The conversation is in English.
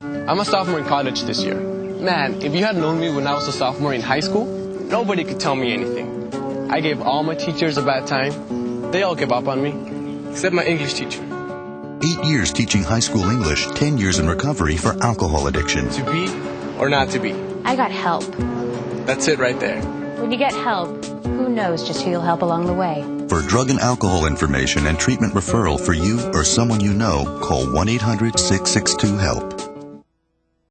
I'm a sophomore in college this year. Man, if you had known me when I was a sophomore in high school, nobody could tell me anything. I gave all my teachers a bad time. They all gave up on me, except my English teacher. Eight years teaching high school English, 10 years in recovery for alcohol addiction. To be or not to be? I got help. That's it right there. When you get help, who knows just who you'll help along the way. For drug and alcohol information and treatment referral for you or someone you know, call 1 800 662 HELP.